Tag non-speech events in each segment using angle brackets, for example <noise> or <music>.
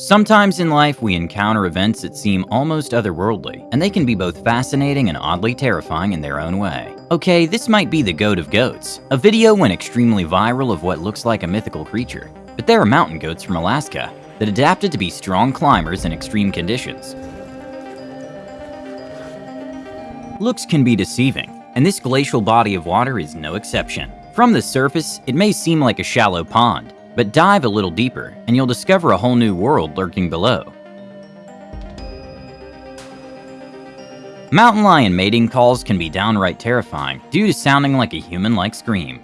Sometimes in life, we encounter events that seem almost otherworldly, and they can be both fascinating and oddly terrifying in their own way. Okay, this might be the goat of goats. A video went extremely viral of what looks like a mythical creature. But there are mountain goats from Alaska that adapted to be strong climbers in extreme conditions. Looks can be deceiving, and this glacial body of water is no exception. From the surface, it may seem like a shallow pond, but dive a little deeper, and you'll discover a whole new world lurking below. Mountain lion mating calls can be downright terrifying due to sounding like a human-like scream.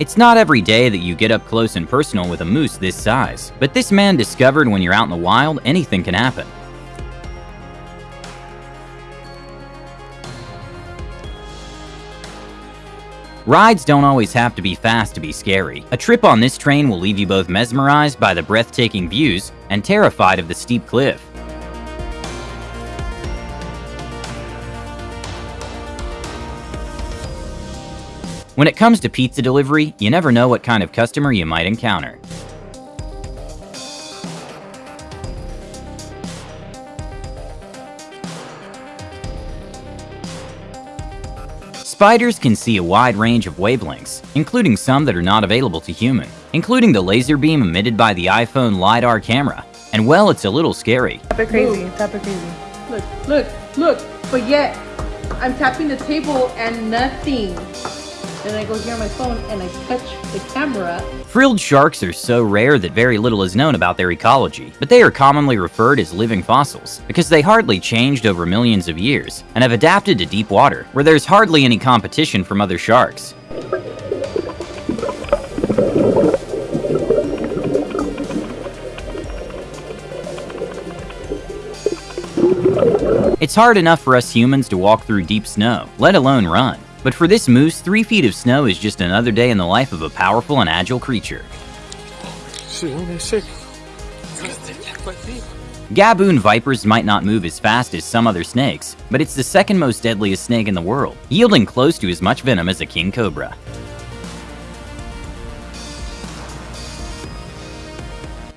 It's not every day that you get up close and personal with a moose this size, but this man discovered when you're out in the wild, anything can happen. Rides don't always have to be fast to be scary. A trip on this train will leave you both mesmerized by the breathtaking views and terrified of the steep cliff. When it comes to pizza delivery, you never know what kind of customer you might encounter. Spiders can see a wide range of wavelengths, including some that are not available to human, including the laser beam emitted by the iPhone LiDAR camera. And well, it's a little scary. Tap it crazy, tap it crazy. Look, look, look, but yet, I'm tapping the table and nothing. Then I go here on my phone and I touch the camera. Frilled sharks are so rare that very little is known about their ecology, but they are commonly referred as living fossils because they hardly changed over millions of years and have adapted to deep water, where there's hardly any competition from other sharks. It's hard enough for us humans to walk through deep snow, let alone run. But for this moose, three feet of snow is just another day in the life of a powerful and agile creature. Gaboon vipers might not move as fast as some other snakes, but it's the second most deadliest snake in the world, yielding close to as much venom as a king cobra.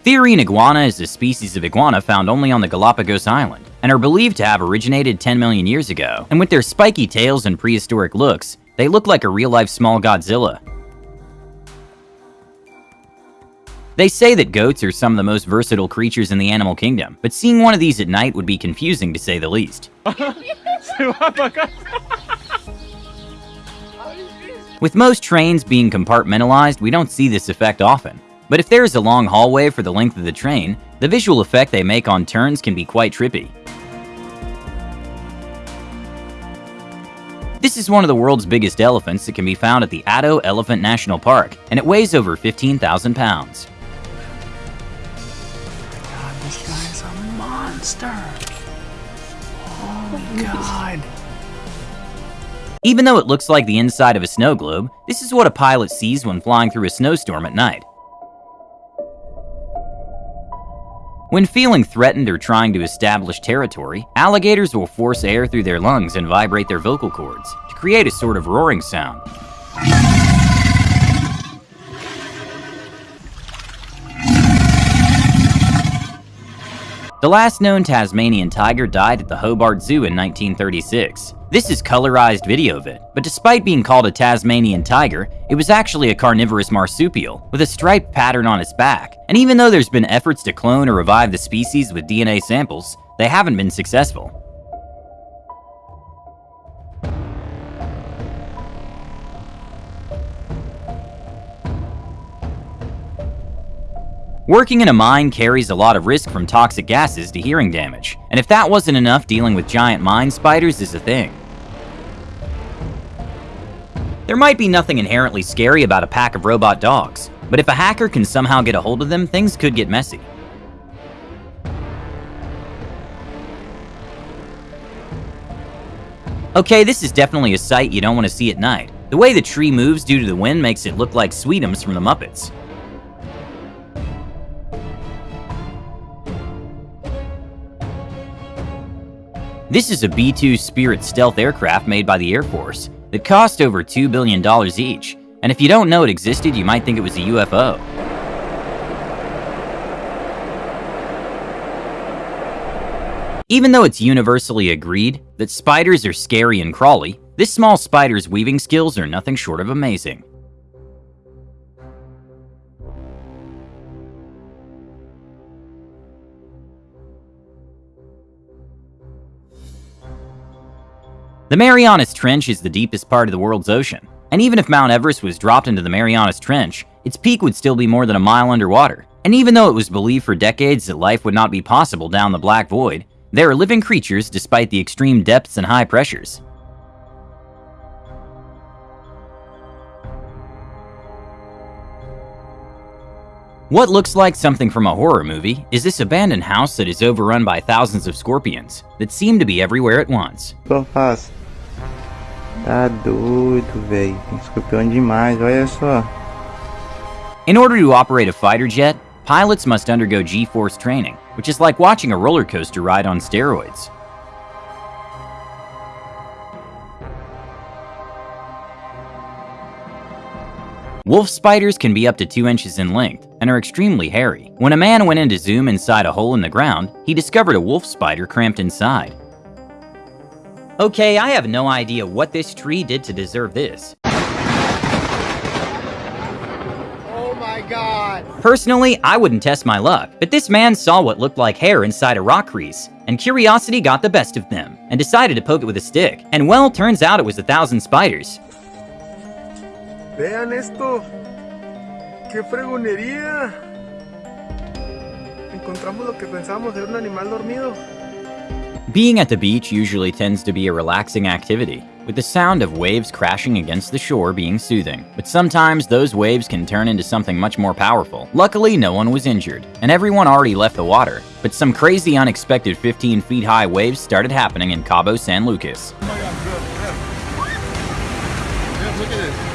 Therian iguana is a species of iguana found only on the Galapagos Island, and are believed to have originated 10 million years ago. And with their spiky tails and prehistoric looks, they look like a real-life small Godzilla. They say that goats are some of the most versatile creatures in the animal kingdom, but seeing one of these at night would be confusing to say the least. <laughs> With most trains being compartmentalized, we don't see this effect often. But if there is a long hallway for the length of the train, the visual effect they make on turns can be quite trippy. This is one of the world's biggest elephants that can be found at the Addo Elephant National Park, and it weighs over 15,000 pounds. God, this guy is a monster. Oh my god. Even though it looks like the inside of a snow globe, this is what a pilot sees when flying through a snowstorm at night. When feeling threatened or trying to establish territory, alligators will force air through their lungs and vibrate their vocal cords to create a sort of roaring sound. The last known Tasmanian tiger died at the Hobart Zoo in 1936. This is colorized video of it, but despite being called a Tasmanian tiger, it was actually a carnivorous marsupial with a striped pattern on its back. And even though there's been efforts to clone or revive the species with DNA samples, they haven't been successful. Working in a mine carries a lot of risk from toxic gases to hearing damage, and if that wasn't enough, dealing with giant mine spiders is a thing. There might be nothing inherently scary about a pack of robot dogs, but if a hacker can somehow get a hold of them, things could get messy. Okay, this is definitely a sight you don't want to see at night. The way the tree moves due to the wind makes it look like Sweetums from the Muppets. This is a B-2 Spirit stealth aircraft made by the Air Force. that cost over $2 billion each, and if you don't know it existed, you might think it was a UFO. Even though it's universally agreed that spiders are scary and crawly, this small spider's weaving skills are nothing short of amazing. The Marianas Trench is the deepest part of the world's ocean, and even if Mount Everest was dropped into the Marianas Trench, its peak would still be more than a mile underwater. And even though it was believed for decades that life would not be possible down the Black Void, there are living creatures despite the extreme depths and high pressures. What looks like something from a horror movie is this abandoned house that is overrun by thousands of scorpions that seem to be everywhere at once. Só. Tá doido, velho. Tem escorpião demais, olha só. In order to operate a fighter jet, pilots must undergo G-force training, which is like watching a roller coaster ride on steroids. Wolf spiders can be up to 2 inches in length and are extremely hairy. When a man went in to zoom inside a hole in the ground, he discovered a wolf spider cramped inside. Okay, I have no idea what this tree did to deserve this. Oh my god! Personally, I wouldn't test my luck, but this man saw what looked like hair inside a rock crease, and curiosity got the best of them, and decided to poke it with a stick. And well, turns out it was a thousand spiders. Vean esto. ¡Qué fregonería! Encontramos lo que pensábamos era un animal dormido. Being at the beach usually tends to be a relaxing activity, with the sound of waves crashing against the shore being soothing. But sometimes those waves can turn into something much more powerful. Luckily, no one was injured, and everyone already left the water. But some crazy unexpected 15 feet high waves started happening in Cabo San Lucas. Oh my god, good. Yeah. look at this. This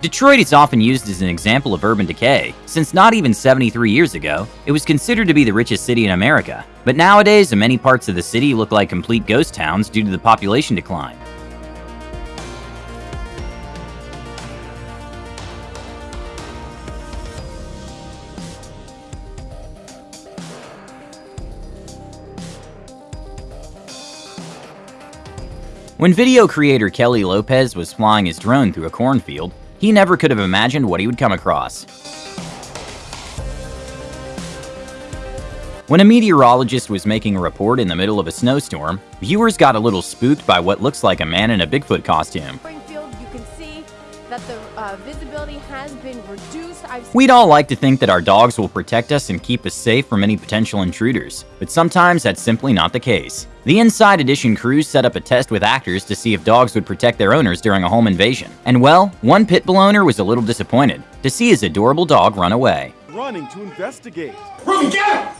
Detroit is often used as an example of urban decay, since not even 73 years ago, it was considered to be the richest city in America. But nowadays, many parts of the city look like complete ghost towns due to the population decline. When video creator Kelly Lopez was flying his drone through a cornfield, he never could have imagined what he would come across. When a meteorologist was making a report in the middle of a snowstorm, viewers got a little spooked by what looks like a man in a Bigfoot costume. That the uh, visibility has been reduced. I've We'd all like to think that our dogs will protect us and keep us safe from any potential intruders, but sometimes that's simply not the case. The Inside Edition crew set up a test with actors to see if dogs would protect their owners during a home invasion. And well, one pit bull owner was a little disappointed to see his adorable dog run away. running to investigate. Ruby, get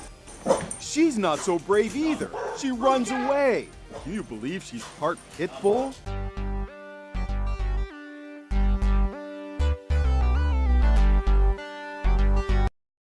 him! She's not so brave either. She runs away. Can you believe she's part pit bull?